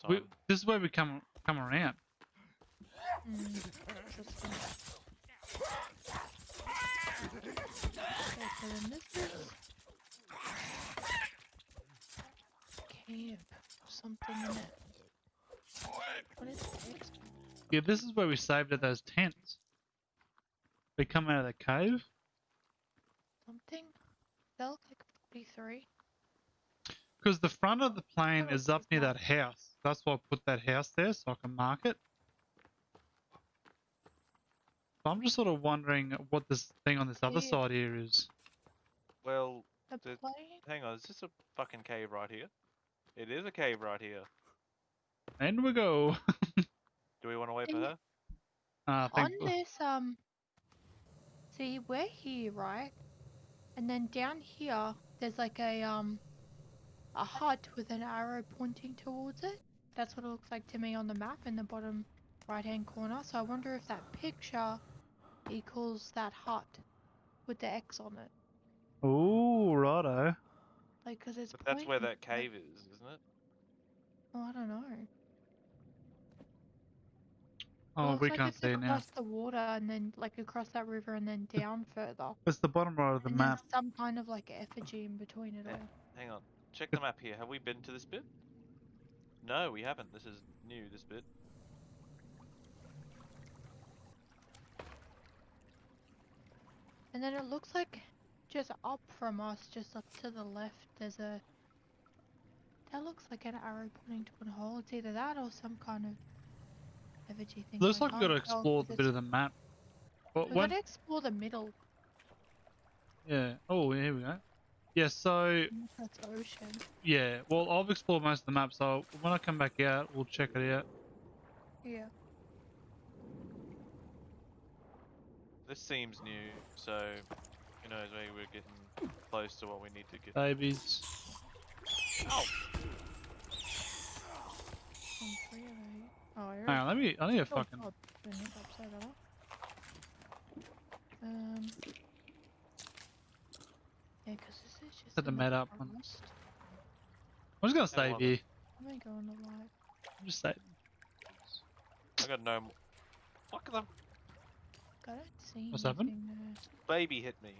time. We, this is where we come come around. Interesting. Okay, so then this is cave or something in it. What is this? Yeah, this is where we saved at those tents. We come out of the cave. Something? That look like 43. Because the front of the plane Oh, is up near that house. That's why I put that house there so I can mark it. So I'm just sort of wondering what this thing on this other Yeah. side here is. Well, The The- hang on, is this a fucking cave right here? It is a cave right here. And we go. Do we want to wait for Can you- her? Uh, I On think this, um, see, we're here, right? And then down here, there's like a, um, a hut with an arrow pointing towards it. That's what it looks like to me on the map in the bottom right-hand corner. So I wonder if that picture equals that hut with the X on it. Ooh, righto. Like, cause it's But that's where that cave is, isn't it? Oh, I don't know. It Oh, looks we like can't it's see it now. across the water and then like across that river and then down further. It's the bottom right of the and map. there's some kind of like effigy in between it Yeah. all. Hang on. Check the map here. Have we been to this bit? No, we haven't. This is new, this bit. And then it looks like just up from us, just up to the left, there's a. That looks like an arrow pointing to a hole. It's either that or some kind of effigy thing. Looks I like we've got to can't oh, tell explore 'cause the bit of the map. But We when, gotta explore the middle. yeah. Oh, here we go. Yeah. So That's ocean. yeah. Well, I've explored most of the map. So when I come back out, we'll check it out. Yeah. This seems new, so who knows, maybe we're getting close to what we need to get. Babies. Ow! On three of those. Oh, Hang on. Let me. I need a Oh, fucking. God, didn't hit that, sorry about that. Um. Yeah, 'cause this is just. Set the in med up on- forest. I'm just gonna Hang save on. here. I'm gonna go on the light. I'm just saving. I got no. m- Fuck the I don't see What's happened? anything baby hit me.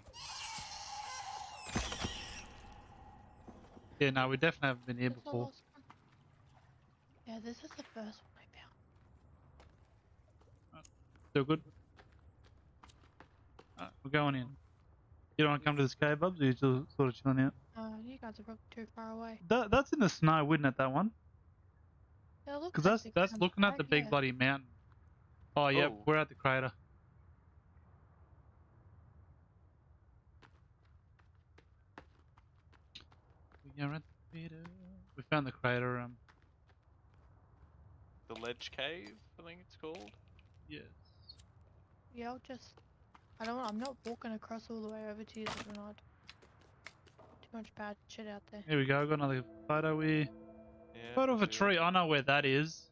Yeah. No, we definitely haven't been here Where's before. last? Yeah, this is the first one I found. Still good. Alright, we're going in. You don't want to come to this cave, Bubs? Or you still sort of chilling out? Uh, you guys are probably too far away. That, that's in the snow, wouldn't it? That one? Yeah, it Because that's the that's looking at the big here. bloody mountain. Oh, yep, Oh. we're at the crater. We are at the crater. We found the crater. Um, The ledge cave, I think it's called. yes. Yeah, I'll just. I don't. I'm not walking across all the way over to you, Bernard. Too much bad shit out there. Here we go. Got another photo here. Yeah. Photo of a tree. I know where that is.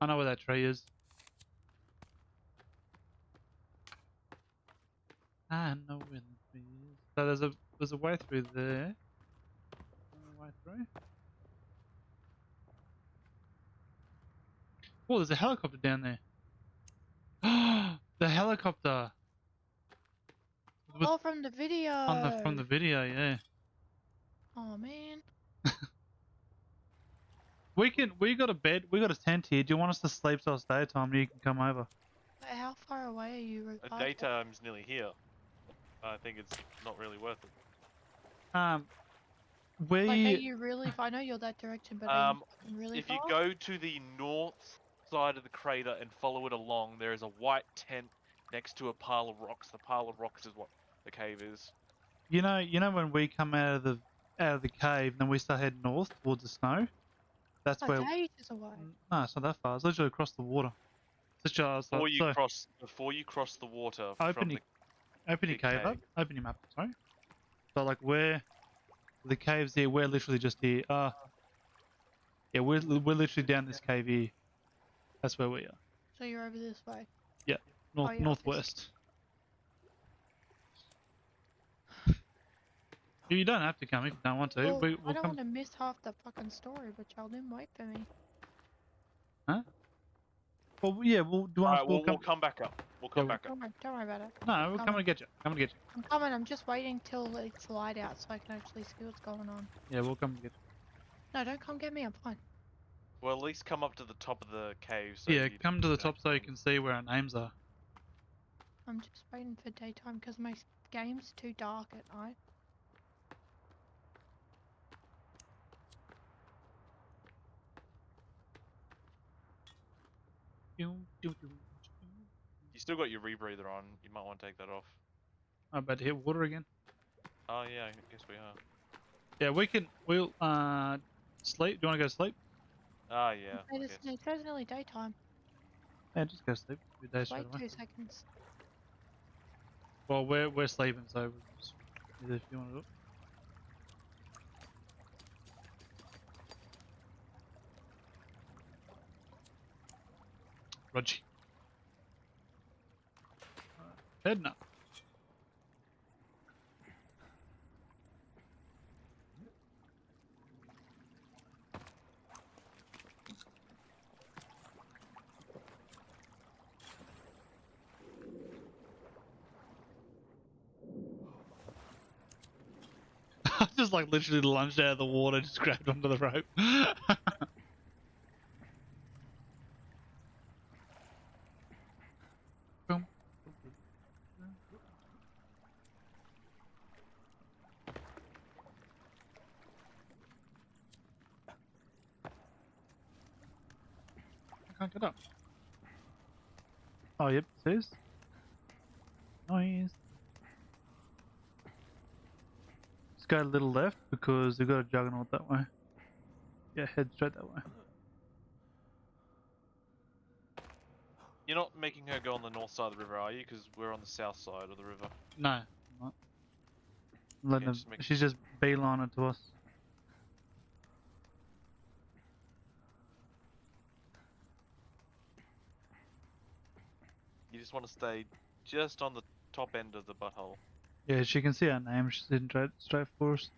I know where that tree is. I know where the tree is. So there's a there's a way through there. Way through. Oh, there's a helicopter down there. the helicopter With- Oh, from the video. on the from the video, yeah. Oh man. We can we got a bed, we got a tent here. Do you want us to sleep till it's daytime? You can come over. Wait, how far away are you? Uh, Ricardo? daytime's nearly here. I think it's not really worth it. Um, we Like, are you really? I know you're that direction, but are Um, you fucking really If you go to the north side of the crater and follow it along, there is a white tent next to a pile of rocks. The pile of rocks is what the cave is. You know, you know when we come out of the out of the cave, then we start heading north towards the snow. That's Oh, where. it's ages away. No, it's not that far. It's literally across the water. It's just Before like, you so, cross, before you cross the water Open from your- the open your big cave up. Open your map. Sorry. So like where the cave's here, we're literally just here. Uh yeah, we're we're literally down this cave here. That's where we are. So you're over this way. Yeah, north Oh, yeah, northwest. You don't have to come if you don't want to. Well, we, I we'll don't come. want to miss half the fucking story, but y'all didn't wait for me. Huh? Well, yeah. Well, do you want Alright, us we'll, to come? we'll come back up. We'll come Yeah, back up. Don't worry, don't worry about it. No, we're come. coming to get you. Coming to get you. I'm coming. I'm just waiting till it's light out so I can actually see what's going on. Yeah, we'll come to get you. No, don't come get me. I'm fine. Well, at least come up to the top of the cave. So. Yeah, come to the top so you can see where our names are. I'm just waiting for daytime because my game's too dark at night. You still got your rebreather on. You might want to take that off. I'm about to hit water again. Oh yeah, I guess we are. Yeah, we can. We'll uh sleep. Do you want to go to sleep? Ah yeah. I It is, guess. it says nearly daytime. Yeah, just go to sleep. Good day Just straight wait away. two seconds. Well, we're we're sleeping, so we'll just, if you want to do Roger. Heading up. Just like literally lunged out of the water, just grabbed onto the rope. I can't get up. Oh, yep, it says. Noise. Just go a little left because they've got a juggernaut that way. Yeah, head straight that way. You're not making her go on the north side of the river, are you? Because we're on the south side of the river. No, I'm not. Letting Okay, them- just she's just beelining to us. Just want to stay just on the top end of the butthole. Yeah, she can see our name. She's heading straight, straight for us.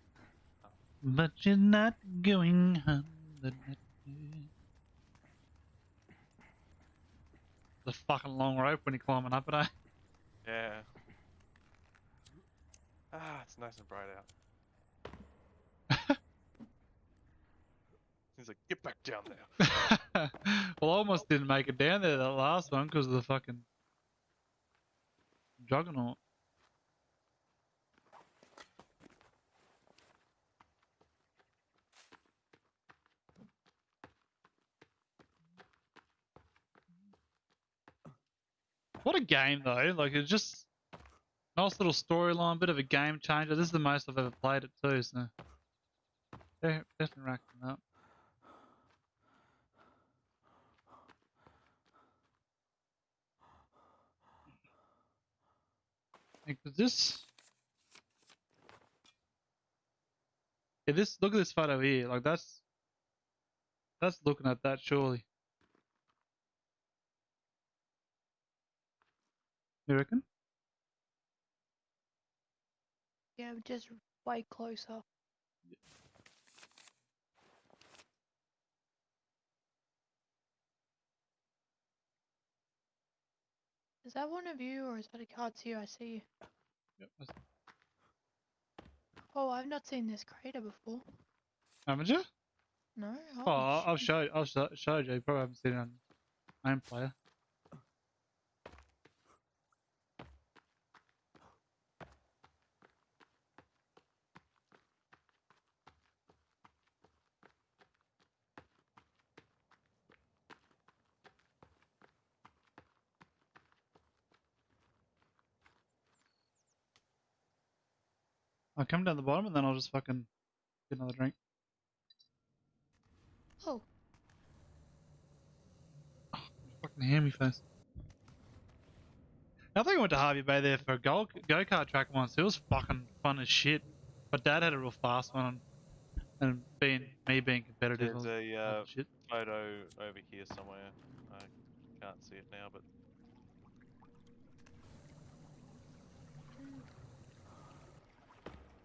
But she's not going the. The fucking long rope when you're climbing up it, eh? Yeah. Ah, it's nice and bright out. He's like, get back down there. well, I almost didn't make it down there that last one because of the fucking juggernaut. What a game though! Like it's just nice little storyline, bit of a game changer. This is the most I've ever played it too, so de- definitely racking up. Like, this? Yeah, this. Look at this photo here. Like that's. That's looking at that surely. You reckon? Yeah, just way closer. That one of you or is that a card to you? I see you. Yep. Oh, I've not seen this crater before. Haven't you? No. Oh, I'll show you. I'll show, show you. You probably haven't seen it on main player. I'll come down the bottom and then I'll just fucking get another drink. Oh, Fucking hammy face. I think I went to Hervey Bay there for a go go kart track once. It was fucking fun as shit. But Dad had a real fast one, and being me being competitive, There's a uh, shit. photo over here somewhere. I can't see it now, but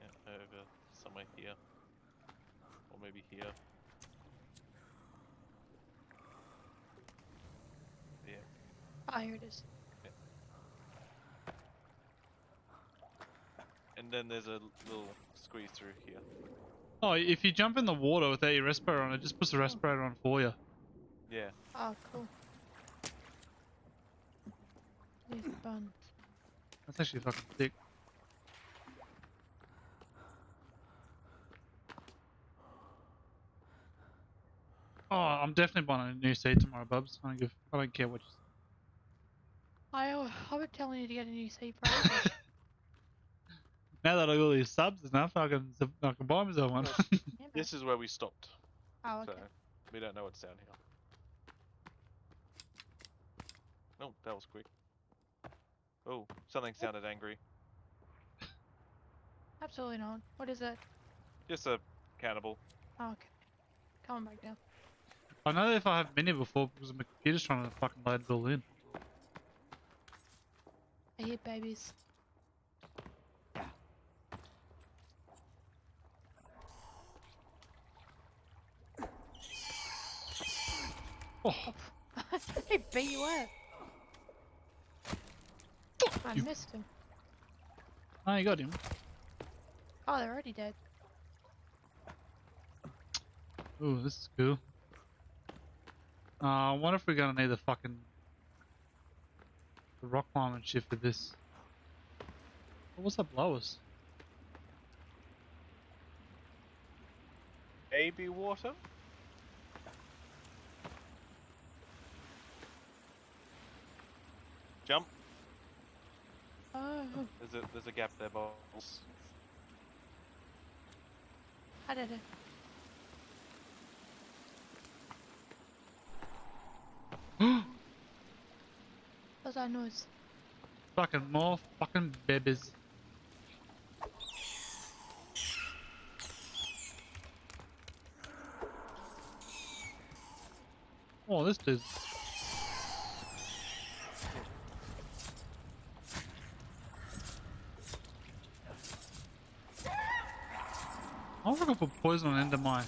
yeah, over somewhere here, or maybe here. Yeah. Ah, here it is. And then there's a little squeeze through here. Oh, if you jump in the water without your respirator on, it just puts the respirator on for you. Yeah. Oh, cool. Leave bun. That's actually fucking sick. Oh, I'm definitely buying a new seat tomorrow, Bubs. I don't give. I don't care what. You... I, I've been telling you to get a new seat for ages. Now that I got all these subs and stuff, I can I can buy myself one. This is where we stopped. Oh, okay. So we don't know what's down here. Oh, that was quick. Oh, something oh. sounded angry. Absolutely not. What is it? Just a cannibal. Oh, okay. Coming back down. I know if I have been here before because my computer's trying to fucking load it all in. I hear babies. Oh, he beat you up. I you. missed him. oh, you got him. Oh, they're already dead. Ooh, this is cool. Uh, I wonder if we're gonna need the fucking the rock climbing shit for this. Oh, what's that below us? AB water? Jump. Oh, There's a there's a gap there, boss. I did it. What's that noise? fucking more fucking babies. Oh, this dude's. I'm can put poison on into my.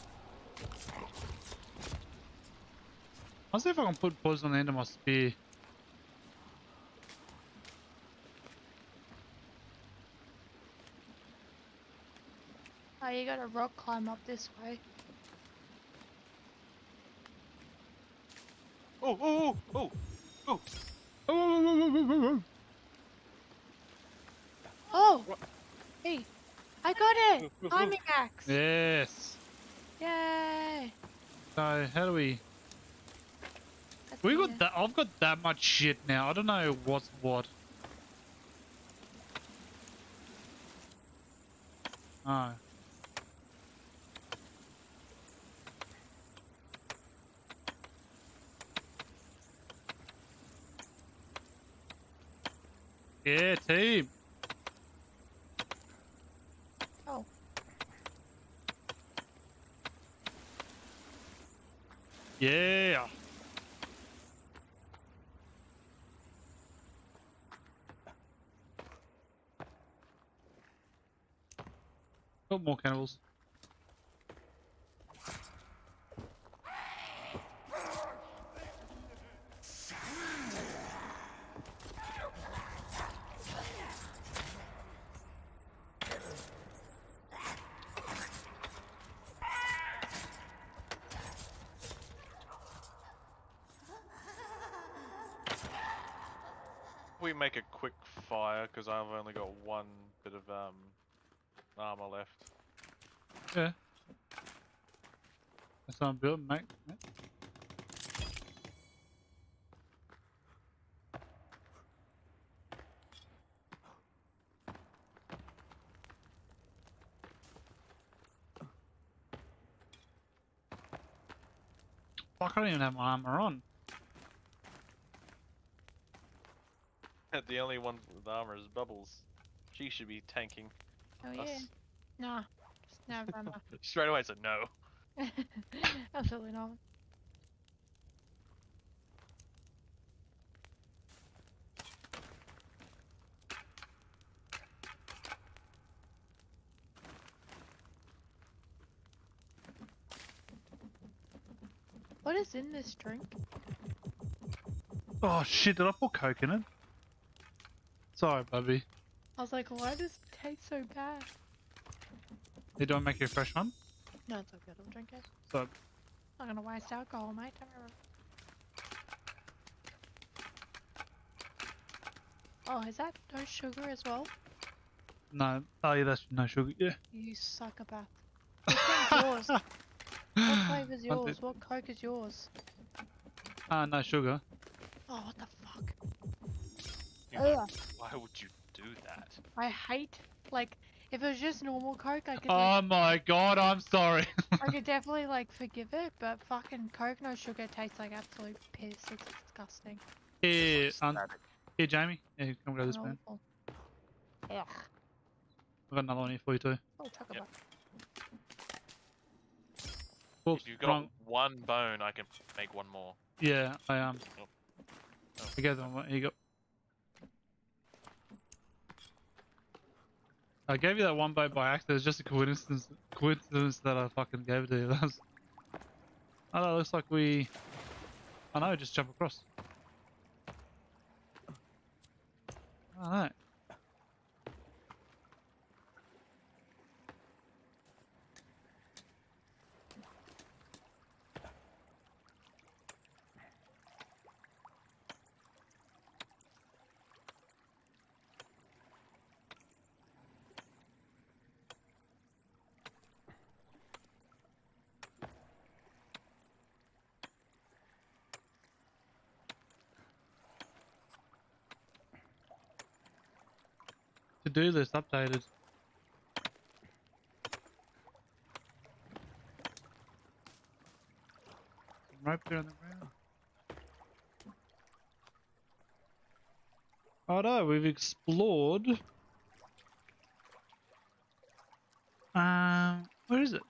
I'll see if I can put poison on the end of my spear. Oh, you gotta rock climb up this way. Oh oh oh oh Oh, Oh! oh, oh, oh what? Hey! I got it! Climbing axe! Yes. Yay! So how do we? We got that. I've got that much shit now. I don't know what's what. Oh. Yeah, team. Oh. Yeah. Got more cannibals. We make a quick fire because I've only got one bit of um armor left. Yeah. That's what I'm building, mate. mate. Fuck, I don't even have my armor on. the only one with armor is Bubbles. She should be tanking Oh yeah. us. Nah. Just never mind. Straight away, I said no. Absolutely not. Is in this drink? Oh shit, did I put coke in it? Sorry, Bubby. I was like, why does it taste so bad? Hey, do I make you a fresh one? No, it's okay. I'll drink it. So, I'm Not gonna waste alcohol, mate. Oh, is that no sugar as well? no. Oh yeah, that's no sugar. Yeah. You psychopath. One's yours? What flavor's One, two- yours? What coke is yours? Ah, no sugar. Oh, what the fuck? You know, why would you do that? I hate, like, if it was just normal coke, I could, Oh my god, I'm sorry. I could definitely, like, forgive it, but fucking coke no sugar tastes like absolute piss. It's disgusting. here, It's um, here, Jamie. Here, come grab this and man. awful. Ugh. I've got another one here for you too. Oh, talk Yep. about. Whoops, If you've got wrong. one bone, I can make one more. Yeah, I am. Oh. Oh. I gave them one. You go. I gave you that one bone by accident. It's just a coincidence. Coincidence that I fucking gave it to you. That was... Oh, it looks like we. I know. Just jump across. No. To do this updated. Some rope there on the ground. Oh no, we've explored. Um, where is it?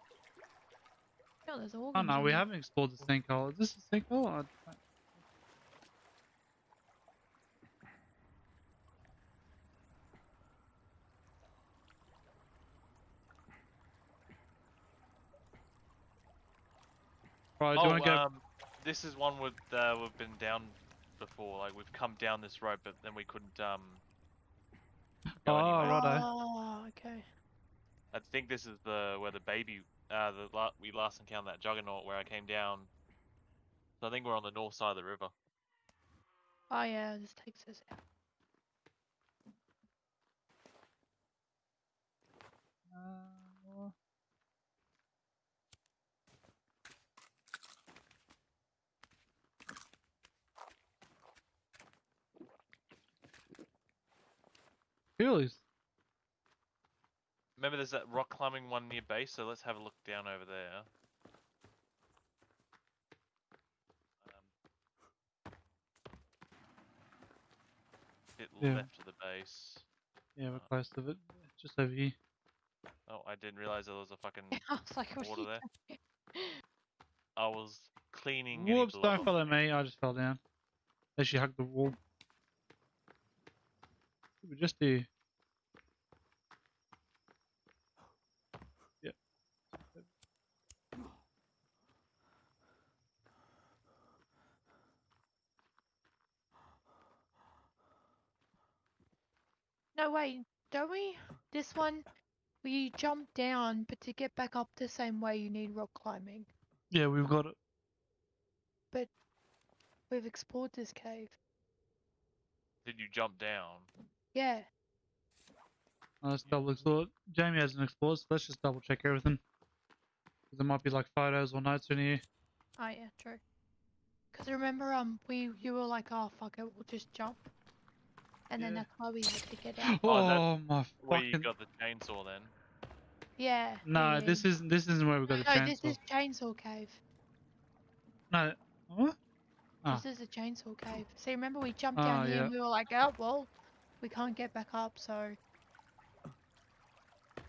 Yeah, there's Oh no, we haven't explored the sinkhole. Is this a sinkhole? I- Right, do oh, want go? um, this is one with uh, we've been down before. Like we've come down this road, but then we couldn't um. Go Oh, anywhere. righto. Oh, okay. I think this is the where the baby uh the la- we last encountered that juggernaut where I came down. So I think we're on the north side of the river. Oh yeah, this takes us out. Uh, Feelies. Remember, there's that rock climbing one near base, so let's have a look down over there. Um, bit Yeah. left of the base. Yeah, we're close to it. Just over here. Oh, I didn't realize there was a fucking I was like, what are water you there. I was cleaning. Whoops, don't follow me. I just fell down. As she hugged the wall. We just do. No, wait, don't we? This one, we jump down, but to get back up the same way, you need rock climbing. Yeah, we've got it. But we've explored this cave. Did you jump down? Yeah. Let's double explore. Jamie hasn't explored, so let's just double check everything. 'Cause There might be like photos or notes in here. Oh yeah, true. Cause remember, um, we you were like, oh fuck it, we'll just jump, and then Yeah. that's why we had to get out. Oh, Oh, that- my Where you fucking. got the chainsaw then? Yeah. No, yeah, this isn't. This isn't where we got No, the no, this is chainsaw cave. No. What? Ah. This is a chainsaw cave. So remember we jumped Ah, down here yeah. and we were like, oh well, we can't get back up, so.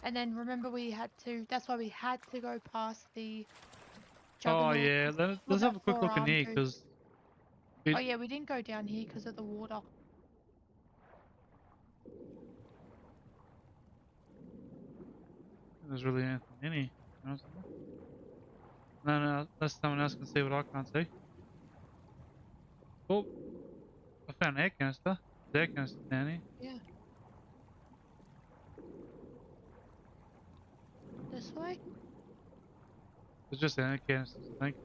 And then remember we had to. That's why we had to go past the. Oh yeah. Let's, let's have a quick look in here, because. Oh yeah, we didn't go down here because of the water. There's really anything in here. you know, No, no, unless someone else can see what I can't see. Oh, I found an air canister. The air canister down here. Yeah. This way? It's just an air canister, I think.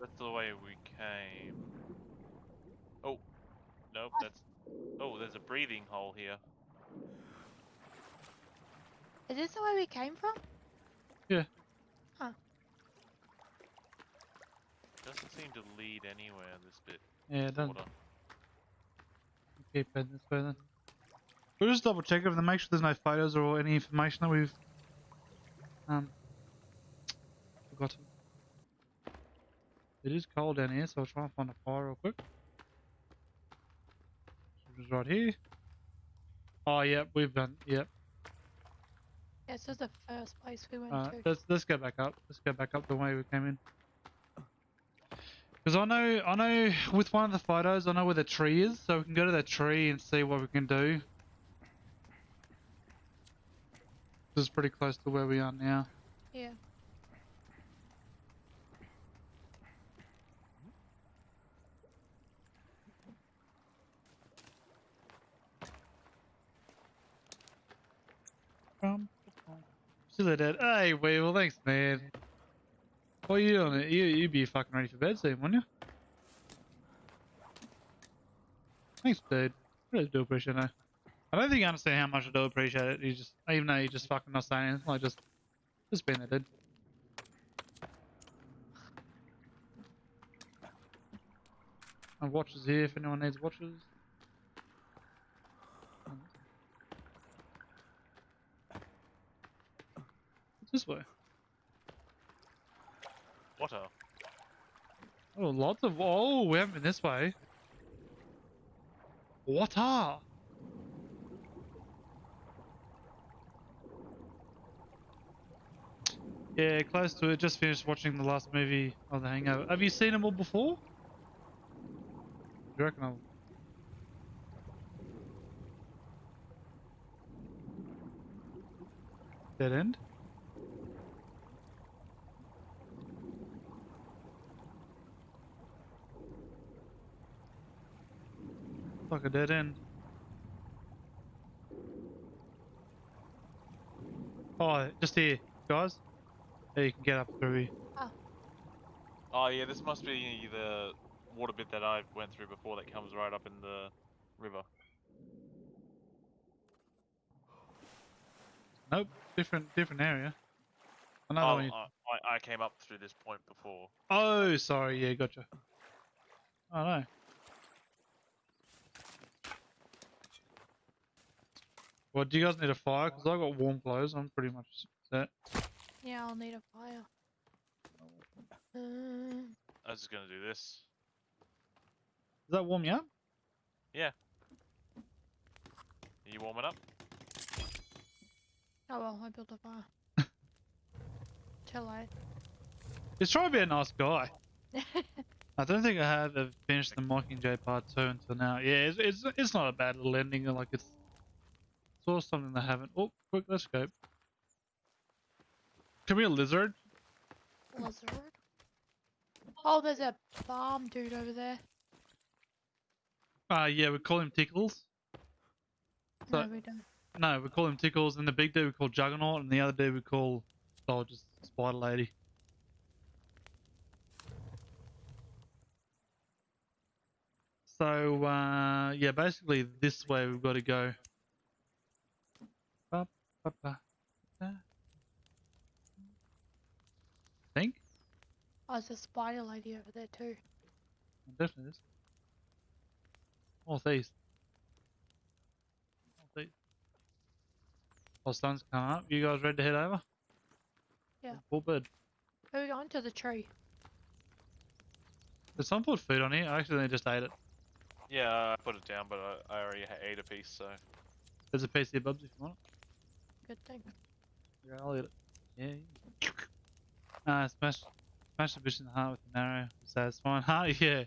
That's the way we came. Oh, nope. That's. Oh, there's a breathing hole here. Is this the way we came from? Yeah. Huh. Doesn't seem to lead anywhere. This bit. Yeah, it doesn't. Water. Keep heading this way then. We'll just double check everything, make sure there's no photos or any information that we've um forgotten. It is cold down here, so I'll try and find a fire real quick. Which is right here. Oh yep, we've done yep. Yeah, this is the first place we went Uh, to. let's let's go back up. Let's go back up the way we came in. Because I know I know with one of the photos I know where the tree is, so we can go to the tree and see what we can do. This is pretty close to where we are now. Yeah. Um, Still dead. Hey, Weevil, thanks, man. What are you doing? You you'd be fucking ready for bed soon, wouldn't you? Thanks, dude. Really do appreciate it. I don't think you understand how much I do appreciate it. You just, even though you're just fucking not saying anything, like just, just being there, dude. I have watches here if anyone needs watches. This way? Water. Oh, lots of. Oh, we haven't been this way. Water. Yeah, close to it. Just finished watching the last movie of The Hangover. Have you seen them all before? Do you reckon I'll... Dead end? Like a dead end. Oh, just here, guys. Yeah, you can get up through ah. here. Oh yeah, this must be the water bit that I went through before that comes right up in the river. Nope, different different area. Another Oh, one. you- I, I- I came up through this point before. Oh, sorry. Yeah, gotcha. Oh no. Well, do you guys need a fire? Because I've got warm clothes. I'm pretty much set. Yeah, I'll need a fire. Um, I was just gonna do this. Does that warm you up? Yeah. Are you warming up? oh well, I built a fire. Too late. Just trying to be a nice guy. I don't think I have uh, finished the Mockingjay Part 2 until now. Yeah, it's, it's, it's not a bad little ending. Like, it's of something they haven't. Oh, quick, let's go. Can we a lizard. Lizard. Oh, there's a bomb dude over there. Uh, yeah, we call him Tickles. So- no, we don't. No, we call him Tickles, and the big dude we call Juggernaut, and the other dude we call, oh, just Spider Lady. So, uh, yeah, basically this way we've got to go. Ba, ba, ba, da. Think? Oh, there's a spider lady over there too. Oh, Definitely is. Northeast. Northeast. Oh, sun's coming up. You guys ready to head over? Yeah. Full bird. Where are we going to the tree? Did someone put food on here? I accidentally just ate it. Yeah, I put it down, but I, I already ate a piece, so. There's a piece here, Bubs, if you want it. Good thing. Yeah, I'll eat it. Yeah. Ah, smash, smash the bitch in the heart with an arrow. That's Satisfying. Huh? Yeah.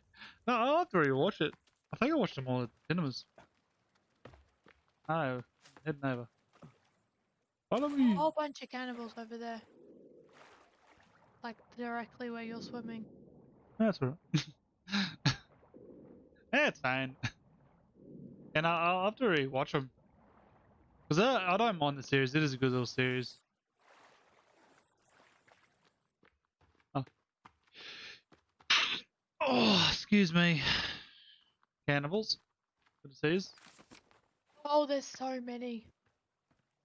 No, I'll have to rewatch it. I think I watched them all at the cinemas. Oh, heading over. Follow me. A whole bunch of cannibals over there. Like directly where you're swimming. That's alright. yeah, it's fine. And I, I'll have to rewatch them. Because I, I don't mind the series. It is a good little series. Oh. Oh, excuse me. Cannibals. Good to see. Oh, there's so many.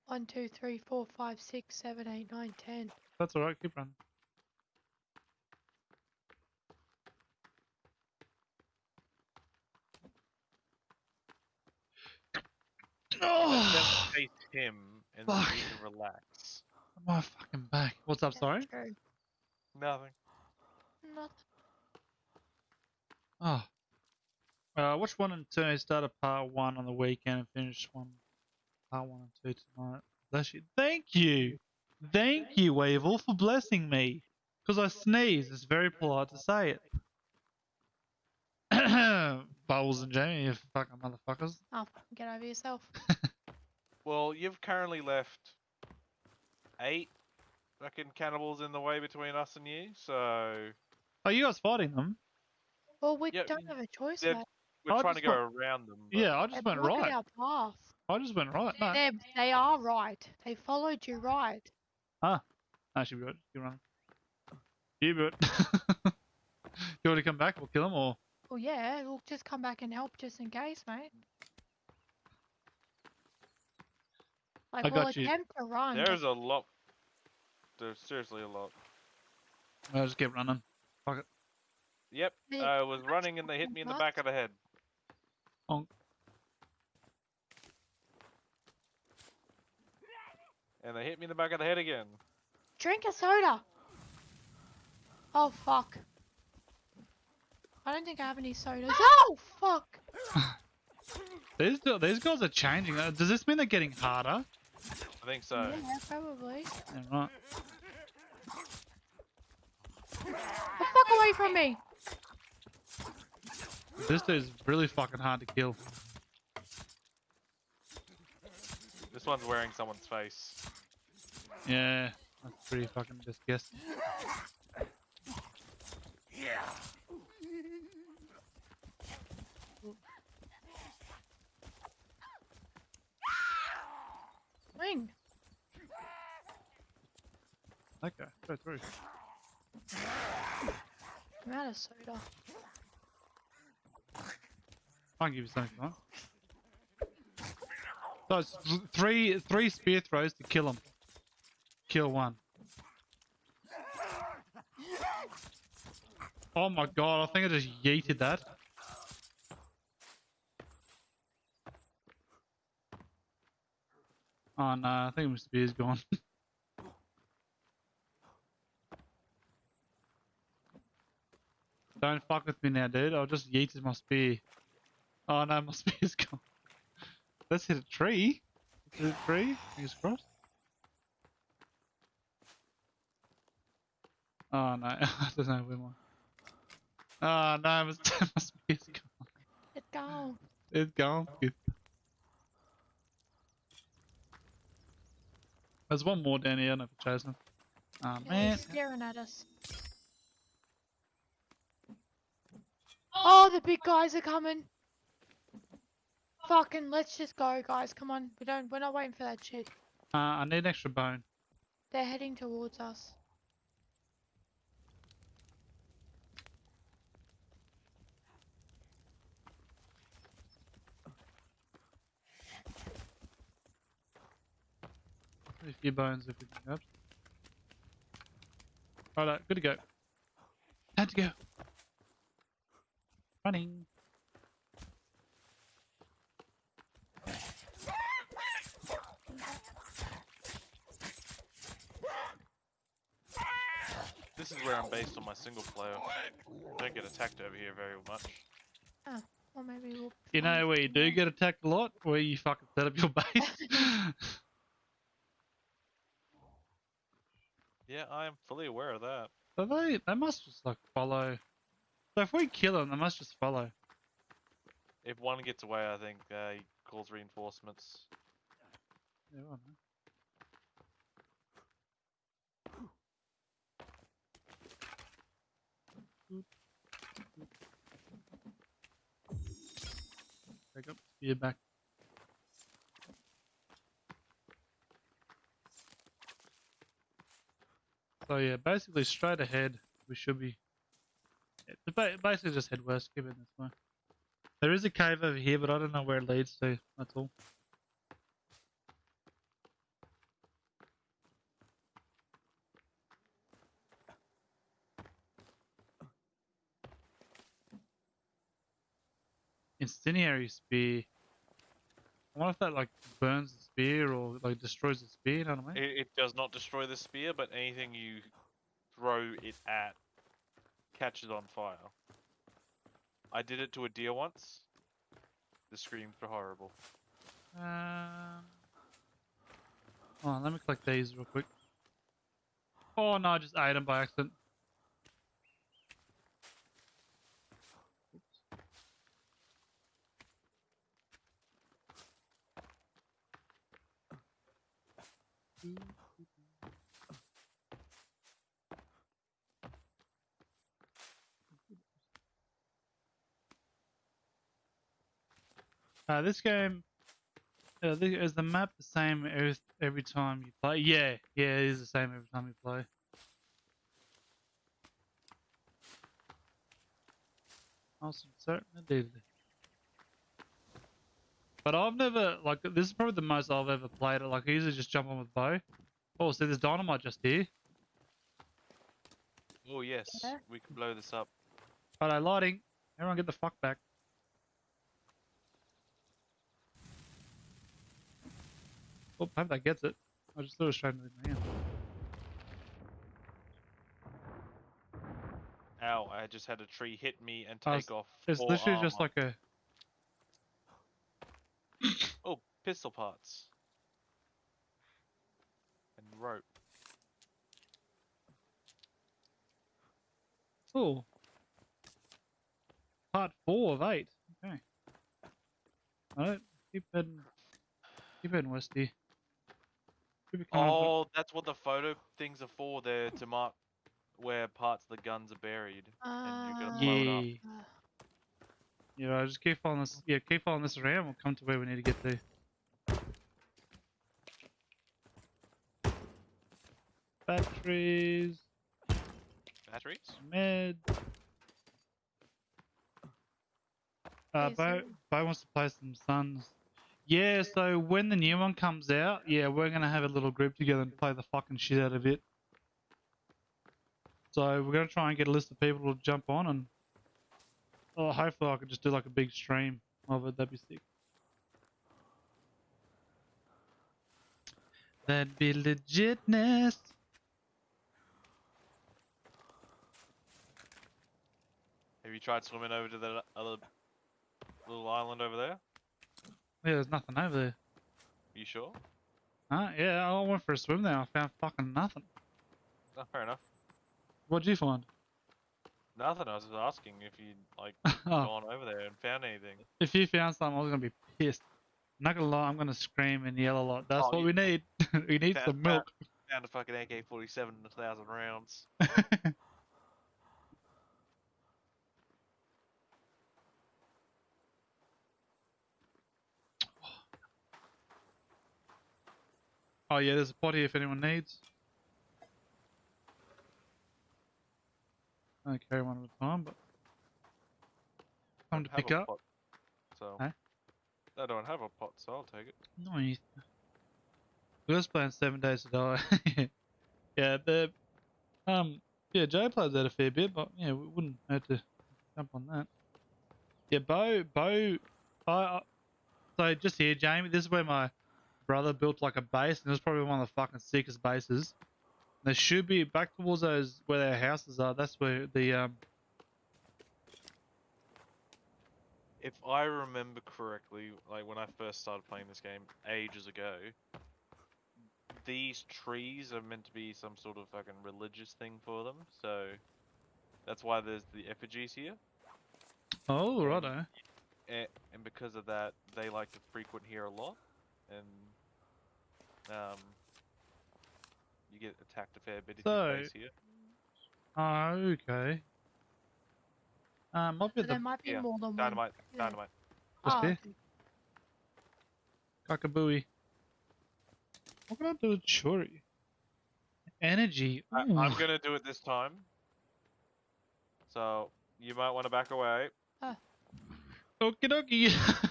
One, two, three, four, five, six, seven, eight, nine, ten. That's alright, keep running. Oh, him, and then Fuck. you can relax. my fucking back. What's up, sorry? True. Nothing. Nothing. Oh. Uh, watch one and two. Started part one on the weekend and finished one, part one and two tonight. Bless you. Thank you. Thank you, Weevil, for blessing me. Because I sneeze. It's very polite to say it. Bubbles and Jamie, you fucking motherfuckers. Oh, fucking get over yourself. Well, you've currently left eight fucking cannibals in the way between us and you, so Are you guys fighting them? Well, we Yeah, don't have a choice, they're- mate. we're I trying to just go around them. but- Yeah, I They just went blocked right. our path. I just went right. No, They're, they are right. They followed you right. Ah. I should be right. Keep running. You do it. you want to come back? We'll kill them, or Well, yeah, we'll just come back and help just in case, mate. Like, I we'll got you. attempt to run. There's a lot. There's seriously a lot. I'll just keep running. Fuck it. Yep, They- I was running and they hit me in the back of the head. Honk. And they hit me in the back of the head again. Drink a soda. Oh, fuck. I don't think I have any sodas. Oh, fuck. These these guys are changing. Does this mean they're getting harder? I think so. Yeah, probably. Yeah, right. The fuck away from me. This dude's really fucking hard to kill. This one's wearing someone's face. Yeah, that's pretty fucking disgusting. Wing. Okay, go through. I'm out of soda. I'll give you something want. So it's th- three three spear throws to kill him. Kill one. Oh my god, I think I just yeeted that. Oh uh, no, I think my spear's gone. Don't fuck with me now, dude. I'll just yeeted my spear. Oh no, my spear's gone. Let's hit a tree. Let's hit a tree. Fingers crossed. Oh no, I don't know where my. Oh no, my, my spear's gone. It's gone. It's gone. There's one more down here. I don't know if it's chasing him. Oh man. he's staring at us. Oh, the big guys are coming. Fucking, let's just go, guys. Come on, we don't. We're not waiting for that shit. Uh, I need an extra bone. They're heading towards us. A few bones if we can grab. Alright, good to go. Time to go. Running. This is where I'm based on my single player. Don't get attacked over here very much. Or maybe we'll. You know where you do get attacked a lot? Where you fucking set up your base. Yeah, I am fully aware of that. so they, they must just like follow. So if we kill them, they must just follow. If one gets away, I think uh, he calls reinforcements. Yeah, know. up. You're back. So yeah, basically straight ahead, we should be. Basically, just head west, keep it this way. There is a cave over here, but I don't know where it leads to. That's all. Incendiary spear. I wonder if that like burns the spear or like destroys the spear. You know what I mean? It, it does not destroy the spear, but anything you throw it at catches on fire. I did it to a deer once. The screams were horrible. Um, hold on, let me collect these real quick. Oh no, I just ate them by accident. Uh, this game uh, is the map the same every, every time you play? Yeah, yeah, it is the same every time you play. Awesome, certainly did. But I've never like this is probably the most I've ever played it. Like I usually just jump on with bow. Oh, see, there's dynamite just here. Oh yes, Yeah. we can blow this up. Righto, lighting. Everyone get the fuck back. Oh, hope that gets it. I just threw it straight into my hand. Ow! I just had a tree hit me and Oh, take off. It's four literally just like a. oh pistol parts and rope. Oh. Part four of eight. Okay. Alright, keep heading. Keep heading west here. Should be coming up- Oh, that's what the photo things are for. They're to mark where parts of the guns are buried, and you gotta blow it up. Yeah. Uh, Yeah, I just keep following this. Yeah, keep following this around. We'll come to where we need to get to. Batteries, Batteries? med. Uh, Okay, Bo, Bo wants to play some Sons. Yeah, so when the new one comes out, yeah, we're gonna have a little group together and play the fucking shit out of it. So we're gonna try and get a list of people to jump on and oh, hopefully I could just do like a big stream of it. That'd be sick. That'd be legitness. Have you tried swimming over to that other little island over there? Yeah, there's nothing over there. you sure? Huh? Yeah, I went for a swim there. I found fucking nothing. Oh, fair enough. What'd you find? Nothing. I was just asking if you'd like oh, gone over there and found anything. if you found something, I was gonna be pissed. I'm not gonna lie, I'm gonna scream and yell a lot. That's Oh, what we need. we need Found some milk. Found a fucking AK-47 and a thousand rounds. oh yeah, there's a pot here if anyone needs. I carry one at a time, but time to pick up. pot, so Huh? I don't have a pot, so I'll take it. Nice. We was playing Seven Days to Die. yeah, the um yeah, Joe plays that a fair bit, but yeah, we wouldn't have to jump on that. Yeah, Bo Bo I I- so just here, Jamie, this is where my brother built like a base and it was probably one of the fucking sickest bases. There should be back towards those where their houses are, that's where the um If I remember correctly, like when I first started playing this game ages ago, these trees are meant to be some sort of fucking religious thing for them. So that's why there's the effigies here, Oh righto. and, and because of that, they like to frequent here a lot, and um, you get attacked a fair bit if So- you base here. Oh, okay. Um might be so at there might be yeah, more than one. Dynamite, yeah. dynamite. Just Oh, here? okay. Cockabooey. What can I do with Shuri? Energy. I, I'm gonna do it this time. So you might want to back away. Okie dokie.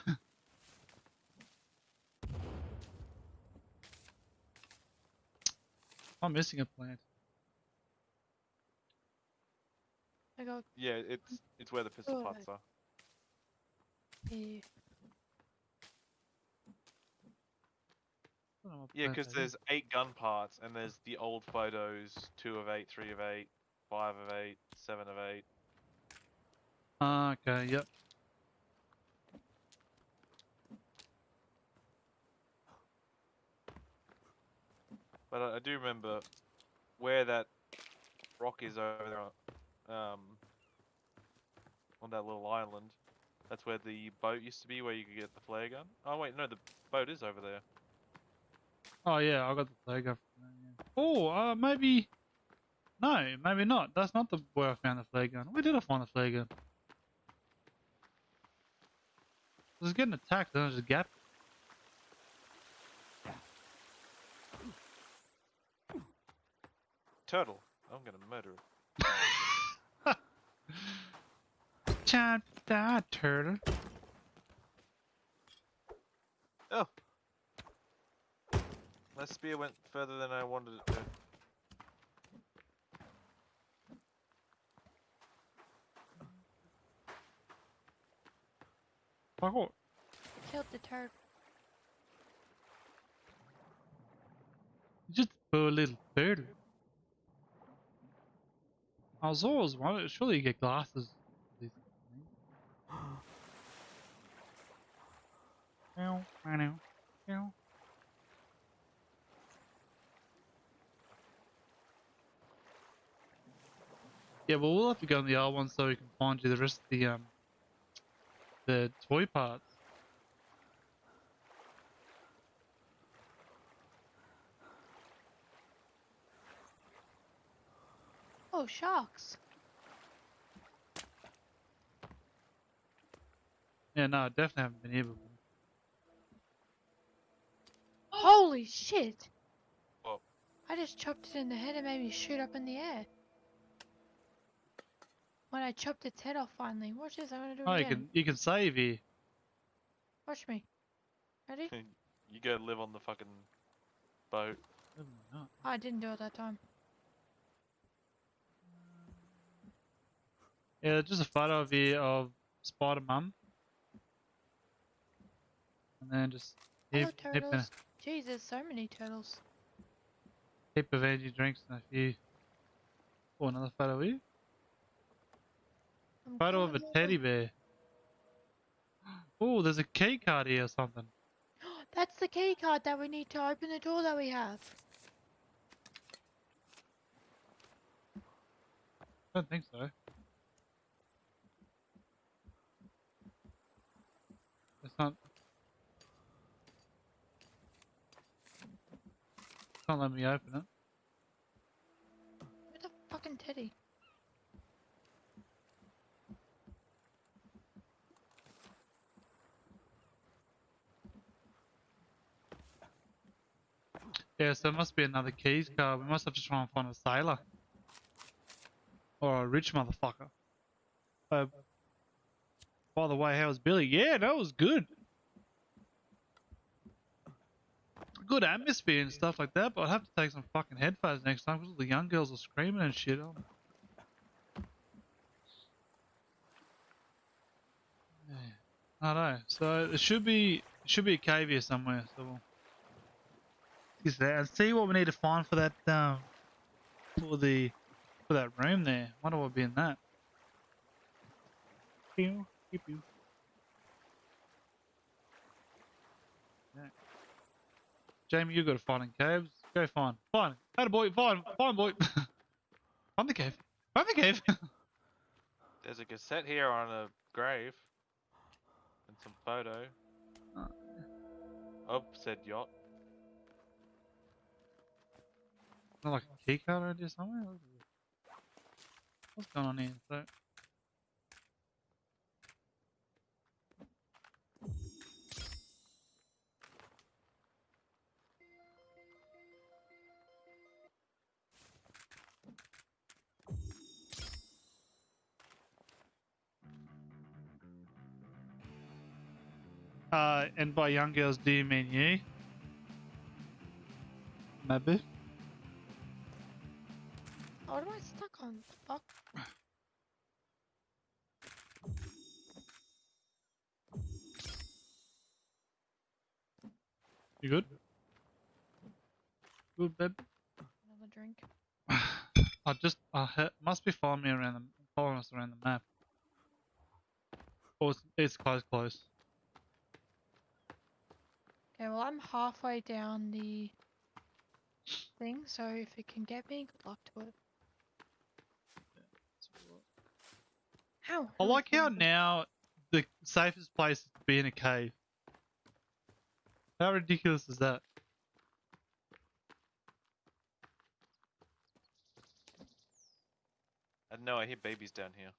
I'm missing a plant. I go Yeah, it's it's where the pistol Oh, parts are. here. I don't know what Yeah, because there's eight gun parts, and there's the old photos: two of eight, three of eight, five of eight, seven of eight. Ah, okay, yep. But I, I do remember where that rock is over there, on- um, on that little island. That's where the boat used to be, where you could get the flare gun. Oh wait, no, the boat is over there. Oh yeah, I got the there, yeah. Oh, uh, maybe. No, maybe not. That's not the where I found the flare gun. Where did I find the flare gun? I was getting attacked, and there's a gap. Turtle. I'm gonna murder it. Cha da turtle. Oh. My spear went further than I wanted it to. Fuck off. Killed the turtle. Just a poor little turtle. I was always wondering, surely you get glasses. Yeah, well, we'll have to go on the other one so we can find you the rest of the um the toy parts. Oh, sharks. Yeah, no, I definitely haven't been here before. Holy shit! What? I just chopped it in the head and made me shoot up in the air. When I chopped its head off finally. Watch this, I'm gonna do it Oh, you can you can save here. Watch me. Ready? You go live on the fucking boat. Definitely not. I didn't do it that time. Yeah, just a photo of you of Spider Mum. And then just Hello, heap, heap, turtles. Jeez, there's so many turtles. heap of energy drinks and a few. Oh, another photo of you. I'm Photo of a teddy bear. Oh, there's a key card here or something. That's the key card that we need to open the door that we have. I don't think so. It's not. Can't let me open it. Where the fucking teddy? Yeah, so it must be another keys card. We must have to try and find a sailor. Or a rich motherfucker. Uh, by the way, how was Billy? Yeah, that was good. Good atmosphere and stuff like that, but I'd have to take some fucking headphones next time because the young girls are screaming and shit. Oh. I know. So it should be it should be a cave here somewhere. So we'll is and see what we need to find for that um for the for that room there. Wonder what would be in that. Pew, pew. Yeah. Jamie, you got to find in caves. Go find. Find. Had a boy. Find. Find boy. find the cave. Find the cave. There's a cassette here on a grave. And some photo. Oh. Oh, said yacht. Not like a key card around here somewhere. What is? What's going on here? So. Uh, and by young girls, do you mean you? Maybe. What am I stuck on? The Fuck. You good? Good, babe. Another drink. I just I ha- must be following me around the following us around the map. Or it's, it's close, close. Okay, well I'm halfway down the thing, so if it can get me, good luck to it. How? I like how now the safest place is to be in a cave. How ridiculous is that? I know I hear babies down here.